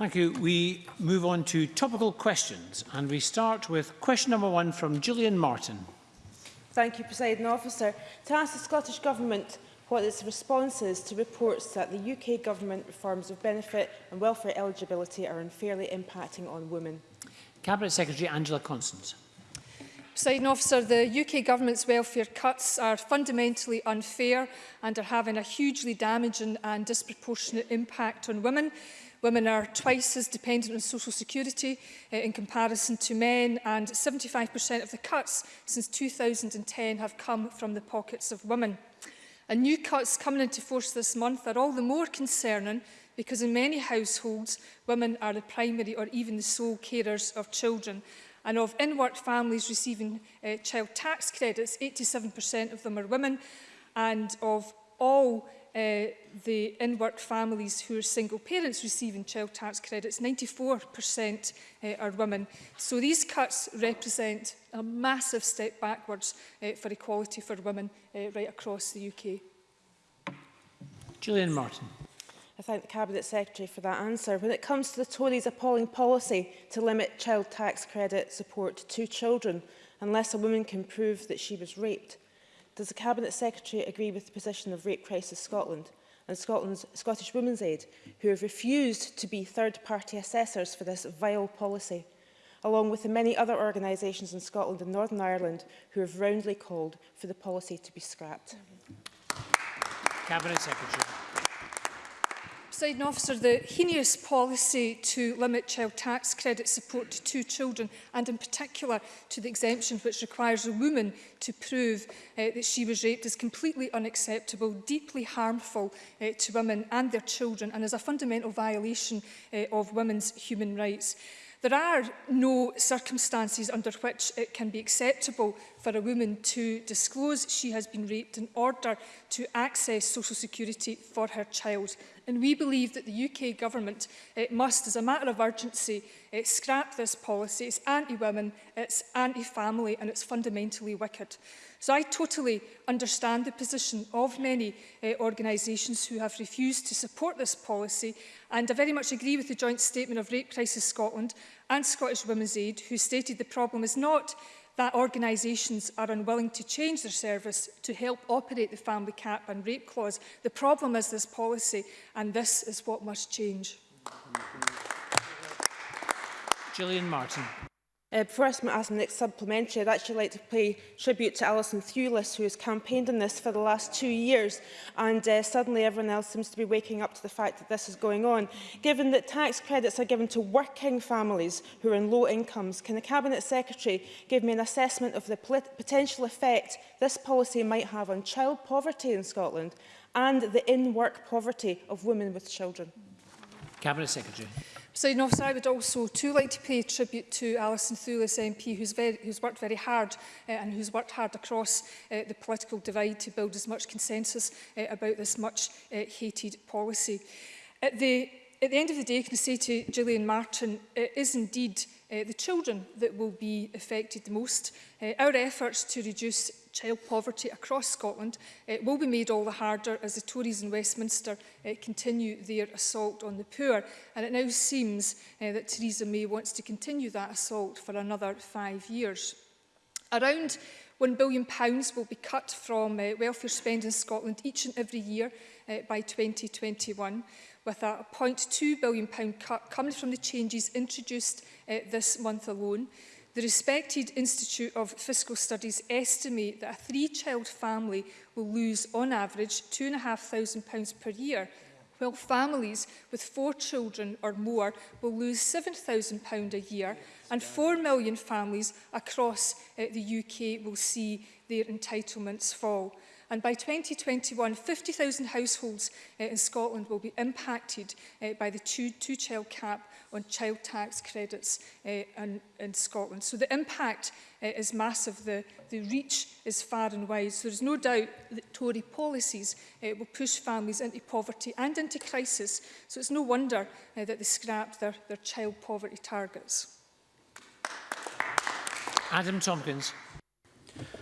Thank you. We move on to topical questions and we start with question number one from Gillian Martin. Thank you, President Officer. To ask the Scottish Government what its response is to reports that the UK Government reforms of benefit and welfare eligibility are unfairly impacting on women. Cabinet Secretary Angela Constance. President officer, the UK government's welfare cuts are fundamentally unfair and are having a hugely damaging and disproportionate impact on women. Women are twice as dependent on social security uh, in comparison to men and 75% of the cuts since 2010 have come from the pockets of women. And new cuts coming into force this month are all the more concerning because in many households, women are the primary or even the sole carers of children. And of in-work families receiving uh, child tax credits, 87% of them are women. And of all uh, the in-work families who are single parents receiving child tax credits, 94% uh, eh, are women. So these cuts represent a massive step backwards uh, for equality for women uh, right across the UK. Julian Martin. I thank the Cabinet Secretary for that answer. When it comes to the Tories' appalling policy to limit child tax credit support to two children, unless a woman can prove that she was raped, Does the Cabinet Secretary agree with the position of Rape Crisis Scotland and Scotland's Scottish Women's Aid, who have refused to be third-party assessors for this vile policy, along with the many other organisations in Scotland and Northern Ireland who have roundly called for the policy to be scrapped? Cabinet Secretary. Presiding Officer, the heinous policy to limit child tax credit support to two children and in particular to the exemption which requires a woman to prove uh, that she was raped is completely unacceptable, deeply harmful uh, to women and their children and is a fundamental violation uh, of women's human rights. There are no circumstances under which it can be acceptable for a woman to disclose she has been raped in order to access social security for her child And we believe that the UK government it eh, must, as a matter of urgency, it eh, scrap this policy. It's anti-women, it's anti-family and it's fundamentally wicked. So I totally understand the position of many uh, organisations who have refused to support this policy and I very much agree with the joint statement of Rape Crisis Scotland and Scottish Women's Aid who stated the problem is not that organisations are unwilling to change their service to help operate the family cap and rape clause. The problem is this policy, and this is what must change. Gillian Martin. Uh, before I ask the next supplementary, I'd actually like to pay tribute to Alison Thewlis, who has campaigned on this for the last two years, and uh, suddenly everyone else seems to be waking up to the fact that this is going on. Given that tax credits are given to working families who are in low incomes, can the Cabinet Secretary give me an assessment of the potential effect this policy might have on child poverty in Scotland and the in-work poverty of women with children? Cabinet Secretary. Presiding officer, I would also too like to pay tribute to Alison Thulis MP, who's, very, who's worked very hard uh, and who's worked hard across uh, the political divide to build as much consensus uh, about this much uh, hated policy. At the, at the end of the day, can I say to Gillian Martin, it is indeed uh, the children that will be affected the most. Uh, our efforts to reduce child poverty across Scotland uh, will be made all the harder as the Tories in Westminster uh, continue their assault on the poor. And it now seems uh, that Theresa May wants to continue that assault for another five years. Around £1 billion will be cut from uh, welfare spend in Scotland each and every year uh, by 2021, with a £0.2 billion cut coming from the changes introduced uh, this month alone. The respected Institute of Fiscal Studies estimate that a three-child family will lose, on average, £2,500 per year, while families with four children or more will lose £7,000 a year, and 4 million families across uh, the UK will see their entitlements fall. And by 2021, 50,000 households uh, in Scotland will be impacted uh, by the two-child two cap on child tax credits uh, in, in Scotland. So the impact uh, is massive. The, the reach is far and wide. So there's no doubt that Tory policies uh, will push families into poverty and into crisis. So it's no wonder uh, that they scrapped their, their child poverty targets. Adam Tompkins.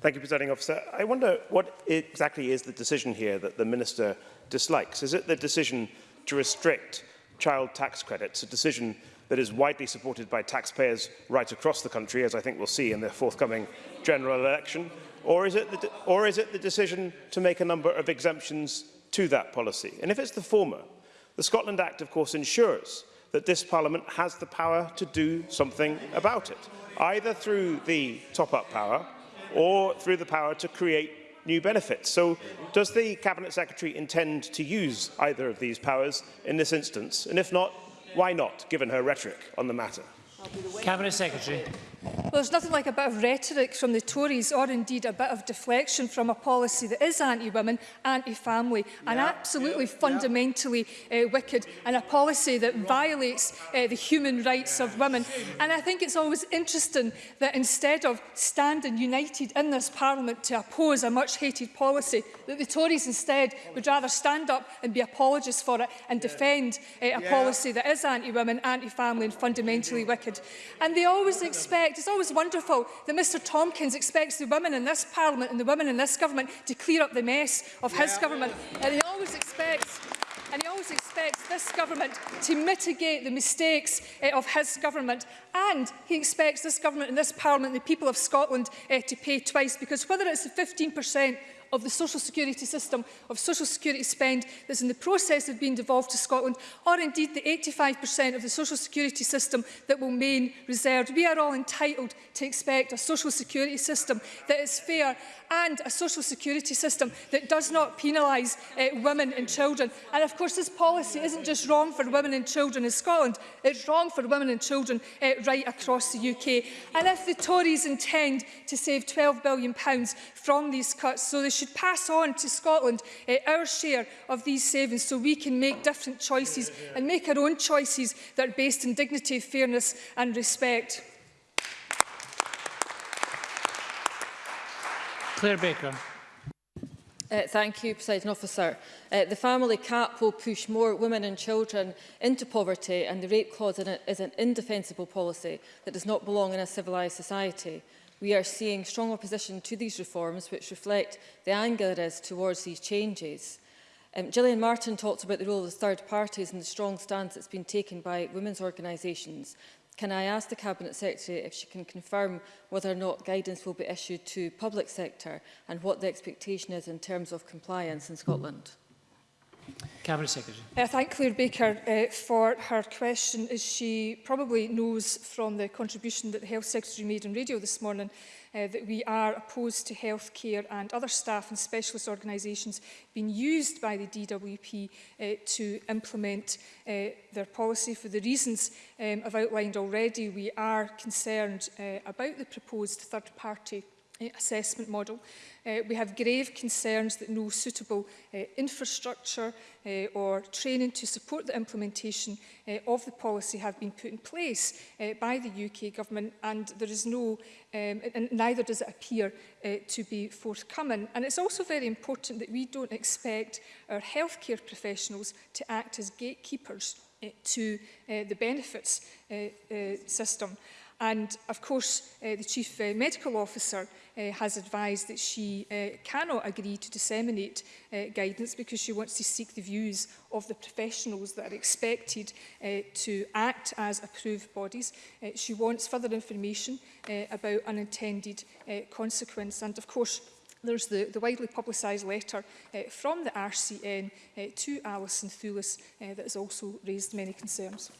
Thank you, Presiding Officer. I wonder what exactly is the decision here that the Minister dislikes? Is it the decision to restrict child tax credits, a decision that is widely supported by taxpayers right across the country, as I think we'll see in the forthcoming general election? Or is, it the, or is it the decision to make a number of exemptions to that policy? And if it's the former, the Scotland Act, of course, ensures that this Parliament has the power to do something about it, either through the top-up power, or through the power to create new benefits. So does the Cabinet Secretary intend to use either of these powers in this instance? And if not, why not, given her rhetoric on the matter? Cabinet Secretary. Well, there's nothing like a bit of rhetoric from the Tories or indeed a bit of deflection from a policy that is anti-women, anti-family yeah, and absolutely yeah, fundamentally yeah. Uh, wicked and a policy that Wrong. violates uh, the human rights yeah. of women. And I think it's always interesting that instead of standing united in this parliament to oppose a much hated policy, that the Tories instead would rather stand up and be apologists for it and yeah. defend uh, a yeah. policy that is anti-women, anti-family and fundamentally wicked. And they always expect respect, it's always wonderful that Mr Tompkins expects the women in this parliament and the women in this government to clear up the mess of his yeah. government. And he always expects and he always expects this government to mitigate the mistakes uh, of his government. And he expects this government and this parliament, the people of Scotland, uh, to pay twice, because whether it's the 15% of the social security system, of social security spend that's in the process of being devolved to Scotland, or indeed the 85% of the social security system that will remain reserved. We are all entitled to expect a social security system that is fair and a social security system that does not penalise uh, women and children. And of course, this policy isn't just wrong for women and children in Scotland, it's wrong for women and children uh, right across the UK. And if the Tories intend to save £12 billion from these cuts. So they should pass on to Scotland uh, our share of these savings so we can make different choices and make our own choices that are based in dignity, fairness and respect. Claire Baker. Uh, thank you, President Officer. Uh, the family cap will push more women and children into poverty and the rape clause in it is an indefensible policy that does not belong in a civilised society we are seeing strong opposition to these reforms which reflect the anger there is towards these changes. Um, Gillian Martin talks about the role of the third parties and the strong stance that's been taken by women's organisations. Can I ask the Cabinet Secretary if she can confirm whether or not guidance will be issued to public sector and what the expectation is in terms of compliance in Scotland? Cabinet Secretary. I thank Claire Baker uh, for her question, as she probably knows from the contribution that the Health Secretary made on radio this morning uh, that we are opposed to healthcare and other staff and specialist organisations being used by the DWP uh, to implement uh, their policy. For the reasons um, I've outlined already, we are concerned uh, about the proposed third-party Eh, assessment model. Uh, we have grave concerns that no suitable uh, infrastructure uh, or training to support the implementation uh, of the policy have been put in place uh, by the UK government and there is no um, and neither does it appear uh, to be forthcoming and it's also very important that we don't expect our healthcare professionals to act as gatekeepers uh, to uh, the benefits uh, uh, system. And of course, uh, the Chief uh, Medical Officer uh, has advised that she uh, cannot agree to disseminate uh, guidance because she wants to seek the views of the professionals that are expected uh, to act as approved bodies. Uh, she wants further information uh, about unintended uh, consequence. And of course, There's the, the widely publicised letter uh, from the RCN uh, to Alison Thulis uh, that has also raised many concerns.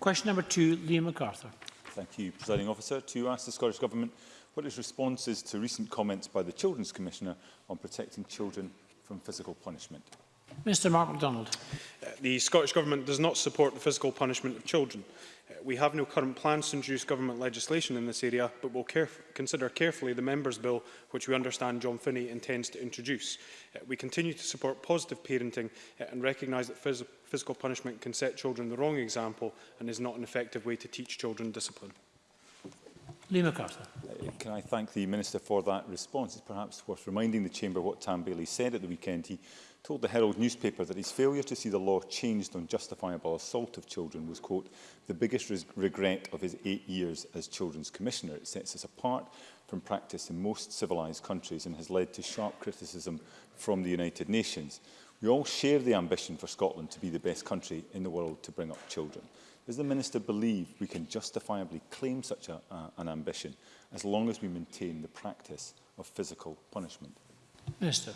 Question number two, Liam MacArthur. Thank you, Presiding Officer. To ask the Scottish Government what its response is to recent comments by the Children's Commissioner on protecting children from physical punishment. Mr Mark MacDonald. Uh, the Scottish Government does not support the physical punishment of children. Uh, we have no current plans to introduce government legislation in this area, but will caref consider carefully the Members' Bill, which we understand John Finney intends to introduce. Uh, we continue to support positive parenting uh, and recognise that phys physical punishment can set children the wrong example and is not an effective way to teach children discipline. Lee MacArthur can I thank the Minister for that response. It's perhaps worth reminding the Chamber what Tam Bailey said at the weekend. He told the Herald newspaper that his failure to see the law changed on justifiable assault of children was, quote, the biggest regret of his eight years as Children's Commissioner. It sets us apart from practice in most civilised countries and has led to sharp criticism from the United Nations. We all share the ambition for Scotland to be the best country in the world to bring up children. Does the Minister believe we can justifiably claim such a, uh, an ambition as long as we maintain the practice of physical punishment. Minister.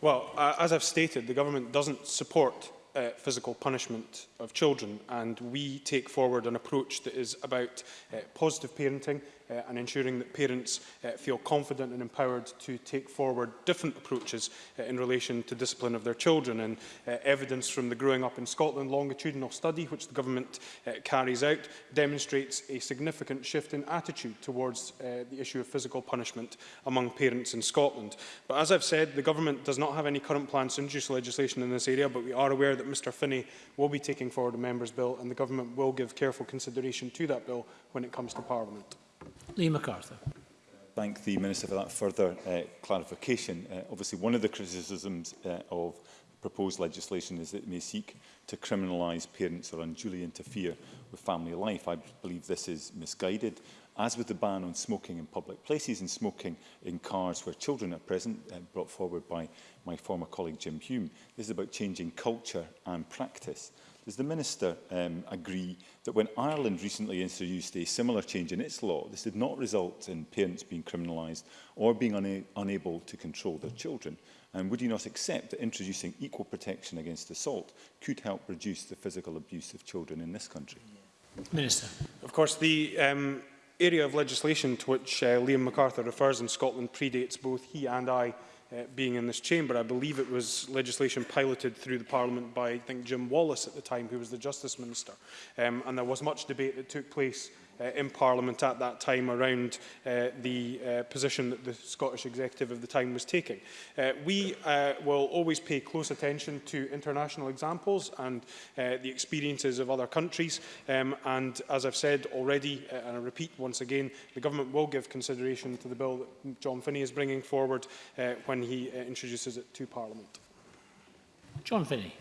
Well, uh, as I've stated, the government doesn't support uh, physical punishment of children and we take forward an approach that is about uh, positive parenting, uh, and ensuring that parents uh, feel confident and empowered to take forward different approaches uh, in relation to discipline of their children. And uh, evidence from the Growing Up in Scotland longitudinal study, which the government uh, carries out, demonstrates a significant shift in attitude towards uh, the issue of physical punishment among parents in Scotland. But as I've said, the government does not have any current plans to introduce legislation in this area, but we are aware that Mr Finney will be taking forward a member's bill and the government will give careful consideration to that bill when it comes to Parliament. Lee MacArthur. Thank the Minister for that further uh, clarification. Uh, obviously, one of the criticisms uh, of proposed legislation is that it may seek to criminalise parents or unduly interfere with family life. I believe this is misguided. As with the ban on smoking in public places and smoking in cars where children are present, uh, brought forward by my former colleague Jim Hume, this is about changing culture and practice. Does the Minister um, agree that when Ireland recently introduced a similar change in its law, this did not result in parents being criminalised or being una unable to control their children? And would you not accept that introducing equal protection against assault could help reduce the physical abuse of children in this country? Minister. Of course, the um, area of legislation to which uh, Liam MacArthur refers in Scotland predates both he and I uh, being in this chamber. I believe it was legislation piloted through the Parliament by, I think, Jim Wallace at the time, who was the Justice Minister. Um, and there was much debate that took place uh, in Parliament at that time around uh, the uh, position that the Scottish Executive of the time was taking. Uh, we uh, will always pay close attention to international examples and uh, the experiences of other countries um, and as I've said already uh, and I repeat once again the government will give consideration to the bill that John Finney is bringing forward uh, when he uh, introduces it to Parliament. John Finney.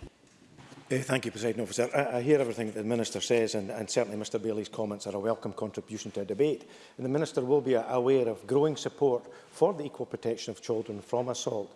Uh, thank you, President Officer. I, I hear everything that the Minister says, and, and certainly Mr Bailey's comments are a welcome contribution to a debate. And the Minister will be aware of growing support for the equal protection of children from assault.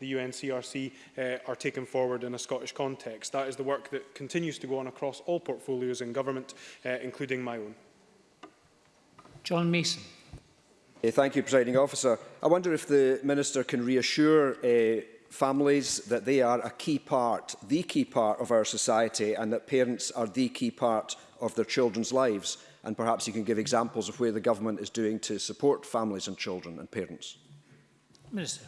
the UNCRC uh, are taken forward in a Scottish context. That is the work that continues to go on across all portfolios in government, uh, including my own. John Mason. Uh, thank you, Presiding Officer. I wonder if the Minister can reassure uh, families, that they are a key part, the key part of our society and that parents are the key part of their children's lives. And perhaps you can give examples of where the government is doing to support families and children and parents. Minister.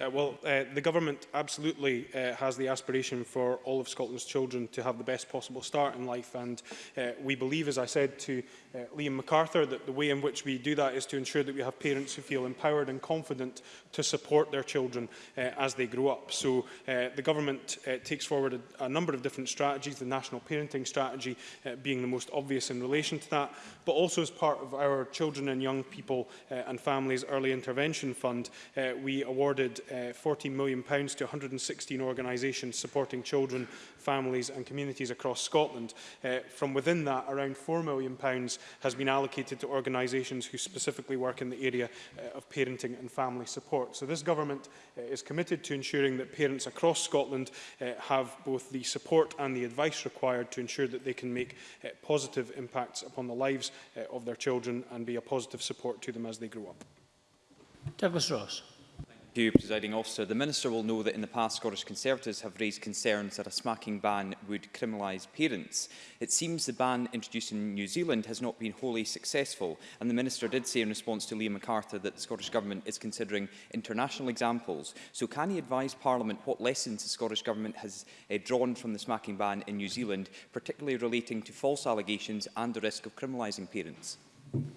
Uh, well, uh, the government absolutely uh, has the aspiration for all of Scotland's children to have the best possible start in life. And uh, we believe, as I said to uh, Liam MacArthur, that the way in which we do that is to ensure that we have parents who feel empowered and confident to support their children uh, as they grow up. So uh, the government uh, takes forward a, a number of different strategies, the national parenting strategy uh, being the most obvious in relation to that, but also as part of our Children and Young People uh, and Families Early Intervention Fund, uh, we awarded £14 uh, million pounds to 116 organisations supporting children, families and communities across Scotland. Uh, from within that, around £4 million pounds has been allocated to organisations who specifically work in the area uh, of parenting and family support. So this government is committed to ensuring that parents across Scotland have both the support and the advice required to ensure that they can make positive impacts upon the lives of their children and be a positive support to them as they grow up. Douglas Ross you, Presiding Officer. The Minister will know that in the past Scottish Conservatives have raised concerns that a smacking ban would criminalise parents. It seems the ban introduced in New Zealand has not been wholly successful, and the Minister did say in response to Liam MacArthur that the Scottish Government is considering international examples. So can he advise Parliament what lessons the Scottish Government has uh, drawn from the smacking ban in New Zealand, particularly relating to false allegations and the risk of criminalising parents?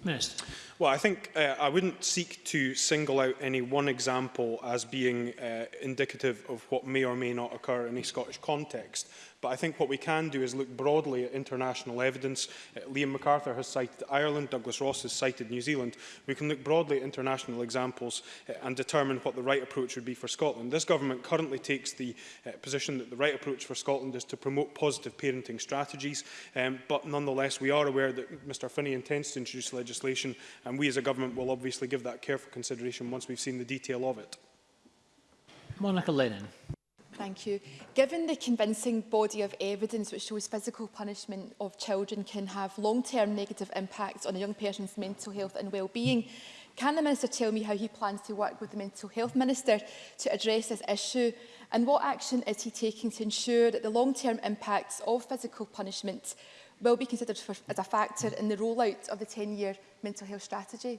Minister. Well, I think uh, I wouldn't seek to single out any one example as being uh, indicative of what may or may not occur in a Scottish context. But I think what we can do is look broadly at international evidence. Uh, Liam MacArthur has cited Ireland, Douglas Ross has cited New Zealand. We can look broadly at international examples uh, and determine what the right approach would be for Scotland. This government currently takes the uh, position that the right approach for Scotland is to promote positive parenting strategies, um, but nonetheless we are aware that Mr Finney intends to introduce legislation and we as a government will obviously give that careful consideration once we've seen the detail of it. Monica Lennon. Thank you. Given the convincing body of evidence which shows physical punishment of children can have long-term negative impacts on a young person's mental health and well-being, can the Minister tell me how he plans to work with the Mental Health Minister to address this issue and what action is he taking to ensure that the long-term impacts of physical punishment will be considered for, as a factor in the rollout of the 10-year mental health strategy?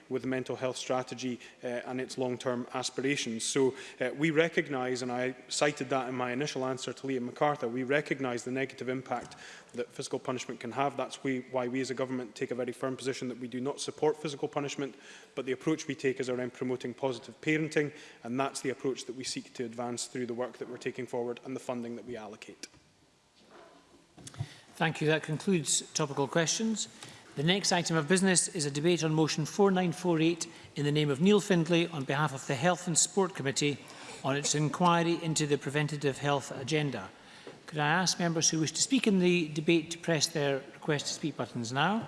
with the mental health strategy uh, and its long-term aspirations. So uh, we recognise, and and I cited that in my initial answer to Liam MacArthur, we recognise the negative impact that physical punishment can have. That's we, why we as a government take a very firm position that we do not support physical punishment, but the approach we take is around promoting positive parenting, and that's the approach that we seek to advance through the work that we're taking forward and the funding that we allocate. Thank you. That concludes topical questions. The next item of business is a debate on motion 4948 in the name of Neil Findlay on behalf of the Health and Sport Committee on its inquiry into the preventative health agenda. Could I ask members who wish to speak in the debate to press their request to speak buttons now?